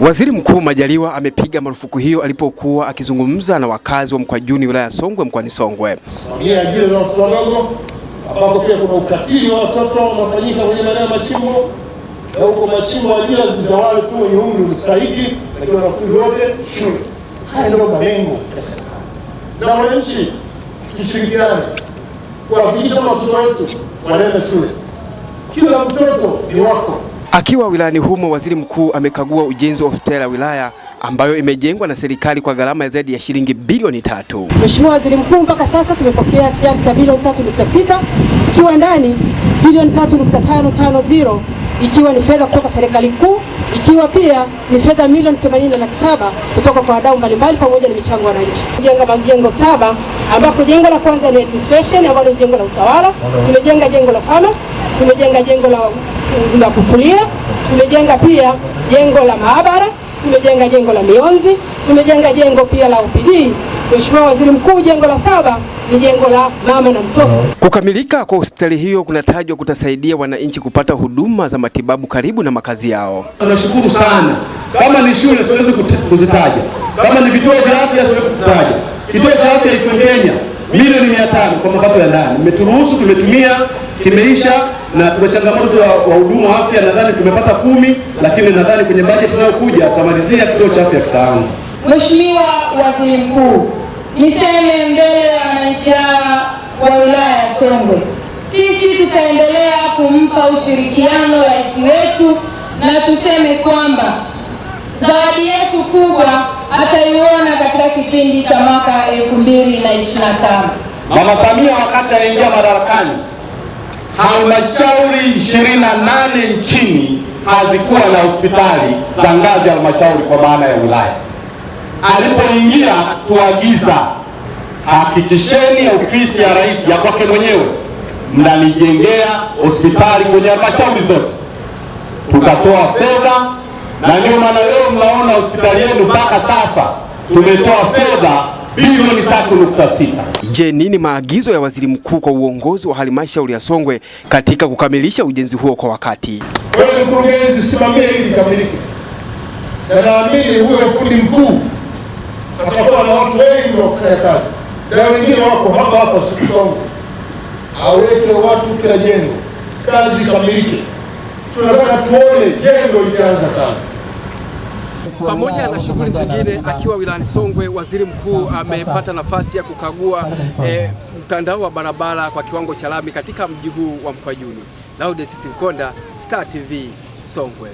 Waziri Mkuu Majaliwa amepiga marufuku hiyo alipokuwa akizungumza na wakazi wa Mkwajuni wilaya ya Songwe mkoani Songwe. Simamia ajira za watoto wadogo, ambapo pia kuna ukatili wa watoto unafanyika kwenye maeneo ya machimbo, na huko machimbo ajira za wale tu wenye umri unastahiki, lakini wanafunzi wote shule. Haya ndio malengo ya serikali, na wananchi tushirikiane kuhakikisha watoto wetu wanaenda shule. Kila mtoto ni wako. Akiwa wilayani humo, waziri mkuu amekagua ujenzi wa hospitali ya wilaya ambayo imejengwa na serikali kwa gharama ya zaidi ya shilingi bilioni tatu. Mheshimiwa Waziri Mkuu, mpaka sasa tumepokea kiasi cha bilioni 3.6 zikiwa ndani bilioni 3.550 ikiwa ni fedha kutoka serikali kuu, ikiwa pia ni fedha milioni 80 laki saba kutoka kwa wadau mbalimbali pamoja na michango wananchi. Kujenga majengo saba ambapo jengo la kwanza ni administration ambalo ni jengo la utawala, tumejenga jengo la pharmacy, tumejenga jengo la, la kufulia, tumejenga pia jengo la maabara tumejenga jengo la mionzi, tumejenga jengo pia la OPD. Mheshimiwa Waziri Mkuu, jengo la saba ni jengo la mama na mtoto. Kukamilika kwa hospitali hiyo kunatajwa kutasaidia wananchi kupata huduma za matibabu karibu na makazi yao. Tunashukuru sana. Kama ni shule siwezi kuzitaja, kama ni vituo vya afya siwezi kutaja. Kituo cha afya Ifengenya milioni mia tano kwa mapato ya ndani, mmeturuhusu tumetumia, kimeisha na tuna changamoto ya wahudumu wa afya, nadhani tumepata kumi, lakini nadhani kwenye bajeti inayokuja tutamalizia kituo cha afya kitaanza. Mheshimiwa Waziri Mkuu, niseme mbele ya wananchi hawa wa wilaya ya Songwe, sisi tutaendelea kumpa ushirikiano rais wetu na tuseme kwamba zawadi yetu kubwa ataiona katika kipindi cha mwaka 2025. Mama Samia wakati anaingia madarakani halmashauri 28 nchini hazikuwa na hospitali za ngazi ya halmashauri kwa maana ya wilaya. Alipoingia tuagiza, hakikisheni ofisi ya rais ya kwake mwenyewe mnanijengea hospitali kwenye halmashauri zote. Tukatoa fedha, na ndio maana leo mnaona hospitali yenu mpaka sasa tumetoa fedha bilioni 3.6. Je, nini maagizo ya waziri mkuu kwa uongozi wa halmashauri ya Songwe katika kukamilisha ujenzi huo kwa wakati? Wewe mkurugenzi, simamia ili likamilike, na naamini huyo fundi mkuu atakuwa na watu wengi wa kufanya kazi, na wengine wako hapa hapa Songwe, aweke watu kila jengo, kazi ikamilike. Tunataka tuone jengo likianza kazi. Pamoja na shughuli zingine, akiwa wilayani Songwe, waziri mkuu amepata nafasi ya kukagua eh, mtandao wa barabara kwa kiwango cha lami katika mji huu wa Mkwajuni. Laudesisi Mkonda, Star TV, Songwe.